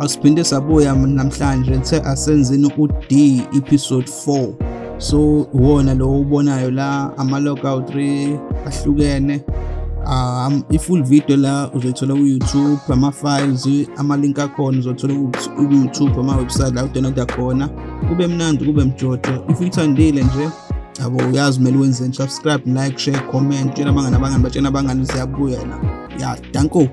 asiphinde sabuya namhlanje nithe asenzeni u-d episode 4 so wona lo ubonayo la ama-logout 3 ahlukene um i-full video la uzoyithola ku-youtube ama-files amalink akhona uzothola ku-youtube ama-website la udownloada khona kube mnandi kube mjojo if uyithandile nje yabo uyazi kumele wenzeni subscribe like share comment tshela abangani abangani batshena abangani siyabuya la ya danko